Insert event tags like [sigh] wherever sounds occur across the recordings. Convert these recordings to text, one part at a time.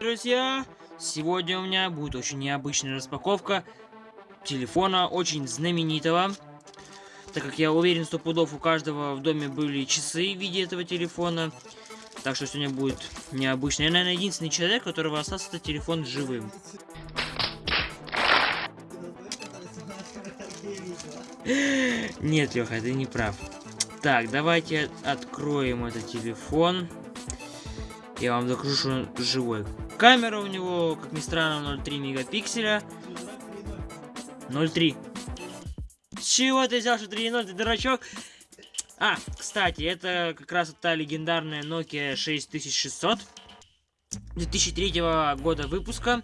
Друзья, сегодня у меня будет очень необычная распаковка телефона, очень знаменитого. Так как я уверен, что пудов у каждого в доме были часы в виде этого телефона. Так что сегодня будет необычно. Я, наверное, единственный человек, у которого остался этот телефон живым. [laughs] Нет, Леха, ты не прав. Так, давайте откроем этот телефон. Я вам докажу, что он живой. Камера у него, как ни странно, 0,3 мегапикселя. 0,3. С чего ты взял, что 3,0, ты дурачок? А, кстати, это как раз та легендарная Nokia 6600. 2003 года выпуска.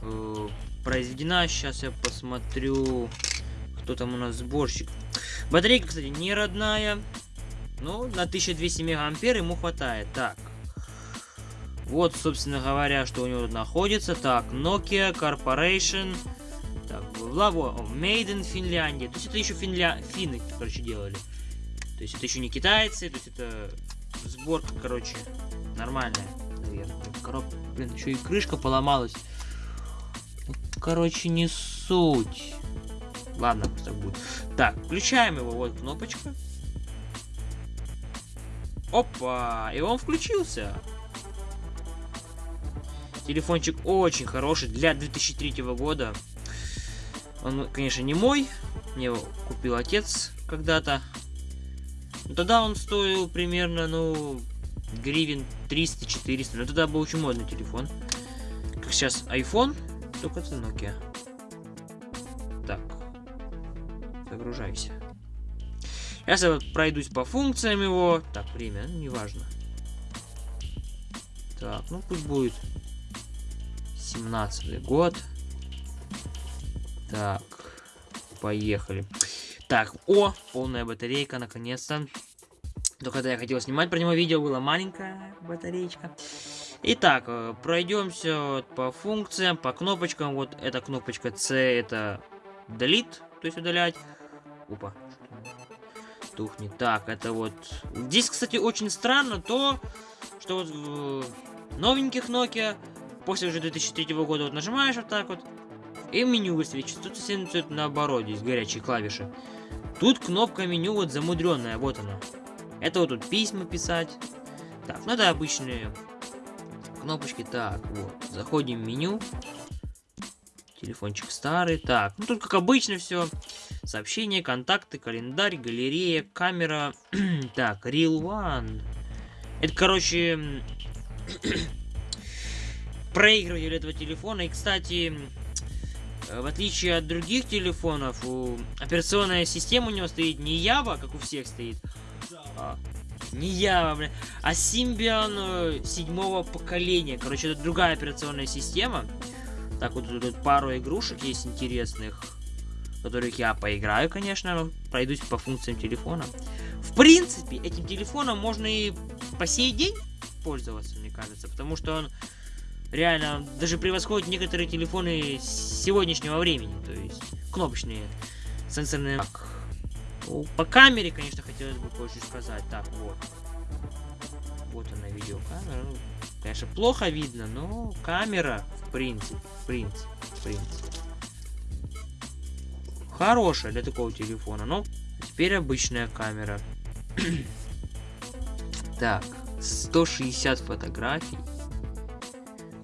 Э, произведена, сейчас я посмотрю, кто там у нас сборщик. Батарейка, кстати, не родная. Ну, на 1200 мегаампер ему хватает. Так, вот, собственно говоря, что у него тут находится. Так, Nokia Corporation. Так, Лаво, Made in Финляндия. То есть это еще финля... финны, короче, делали. То есть это еще не китайцы, то есть это сборка, короче, нормальная, наверное. Коробка, блин, еще и крышка поломалась. Ну, короче, не суть. Ладно, пусть так будет. Так, включаем его, вот кнопочка. Опа, и он включился. Телефончик очень хороший для 2003 года. Он, конечно, не мой. Мне его купил отец когда-то. Тогда он стоил примерно, ну, гривен 300-400. Но тогда был очень модный телефон. Как сейчас iPhone, только это Nokia. Так. Загружайся. Я пройдусь по функциям его. Так, время, ну, неважно. Так, ну пусть будет 17 год. Так, поехали. Так, о, полная батарейка, наконец-то. Только когда я хотел снимать про него видео, была маленькая батареечка. Итак, э, пройдемся по функциям, по кнопочкам. Вот эта кнопочка C, это delete, то есть удалять. Опа, тухнет. Так, это вот... Здесь, кстати, очень странно то, что вот в новеньких Nokia После уже 2003 года вот нажимаешь вот так вот, и меню высвечивается. Тут все наоборот, здесь горячие клавиши. Тут кнопка меню вот замудренная, вот она. Это вот тут письма писать. Так, ну это обычные кнопочки. Так, вот, заходим в меню. Телефончик старый. Так, ну тут как обычно все. Сообщения, контакты, календарь, галерея, камера. [clears throat] так, Real One. Это, короче, [clears throat] проигрыватель этого телефона. И, кстати, в отличие от других телефонов, у... операционная система у него стоит не Java, как у всех стоит. А, не Java, блин, а Symbian э, седьмого поколения. Короче, это другая операционная система. Так, вот тут пару игрушек есть интересных, которых я поиграю, конечно, пройдусь по функциям телефона. В принципе, этим телефоном можно и по сей день пользоваться, мне кажется, потому что он реально даже превосходит некоторые телефоны сегодняшнего времени. То есть кнопочные сенсорные. Так. Ну, по камере, конечно, хотелось бы кое сказать. Так, вот. Вот она видеокамера. Ну, конечно, плохо видно, но камера, в принципе, в принципе, в принципе. Хорошая для такого телефона. Но теперь обычная камера. [clears throat] так, 160 фотографий.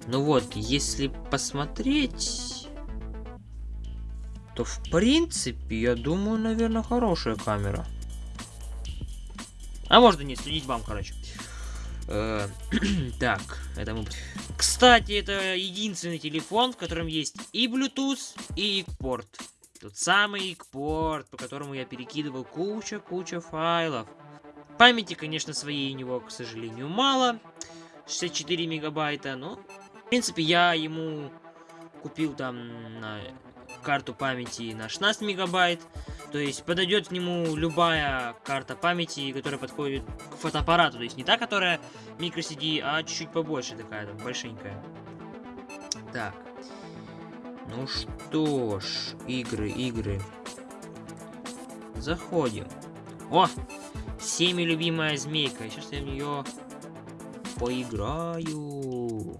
Ну вот, если посмотреть, то в принципе, я думаю, наверное, хорошая камера. А может и не следить вам, короче. Э, [clears throat] так, это мы... Кстати, это единственный телефон, в котором есть и Bluetooth, и порт. Тот самый порт, по которому я перекидывал куча-куча файлов. Памяти, конечно, своей у него, к сожалению, мало. 64 мегабайта, но принципе, я ему купил там на карту памяти на 16 мегабайт. То есть подойдет к нему любая карта памяти, которая подходит к фотоаппарату. То есть не та, которая microCD, а чуть-чуть побольше такая, там, большенькая. Так. Ну что ж, игры, игры. Заходим. О! Всеми любимая змейка. Сейчас я в нее поиграю.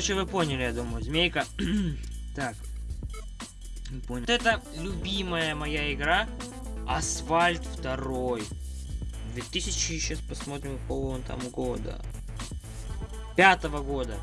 короче, вы поняли, я думаю. Змейка. [clears throat] так. Понял. Вот это любимая моя игра. Асфальт 2. 2000, сейчас посмотрим, какого он там года. Пятого года.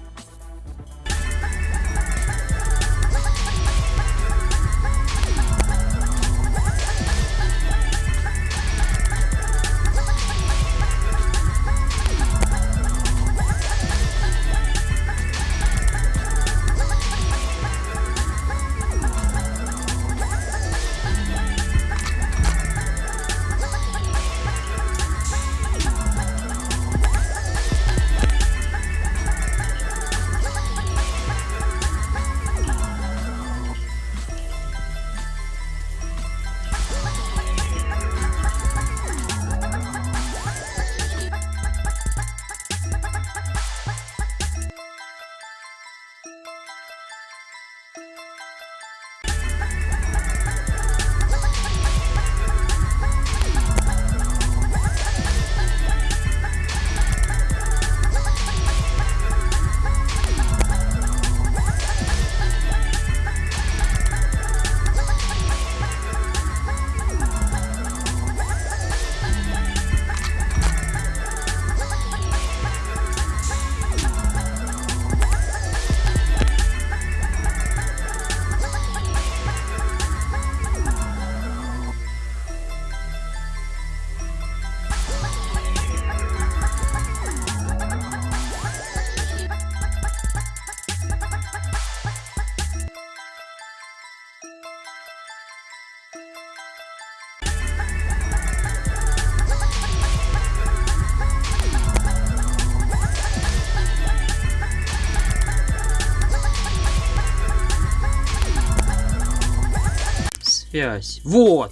Связь. Вот.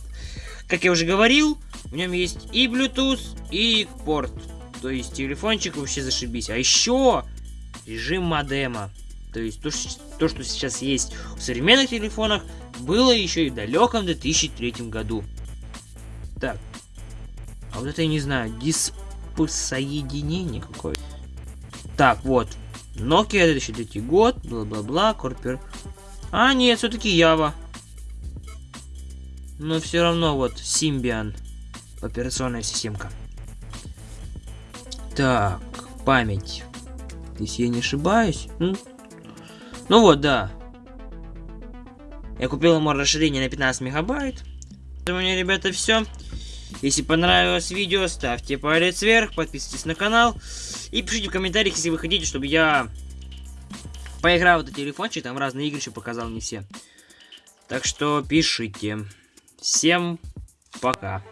Как я уже говорил, в нем есть и Bluetooth, и порт. То есть телефончик вообще зашибись. А еще режим модема. То есть то, то, что сейчас есть в современных телефонах, было еще и в далеком 2003 году. Так. А вот это я не знаю. Диспосоединение какое-то. Так, вот. Nokia 2003 год, бла-бла-бла, Корпер. А, нет, все-таки Ява. Но все равно вот Symbian. Операционная системка. Так, память. Если я не ошибаюсь. Ну, ну вот, да. Я купил ему расширение на 15 мегабайт. У меня, ребята, все. Если понравилось видео, ставьте палец вверх, подписывайтесь на канал. И пишите в комментариях, если вы хотите, чтобы я поиграл в этот телефончик. Там разные игры еще показал, не все. Так что пишите. Всем пока.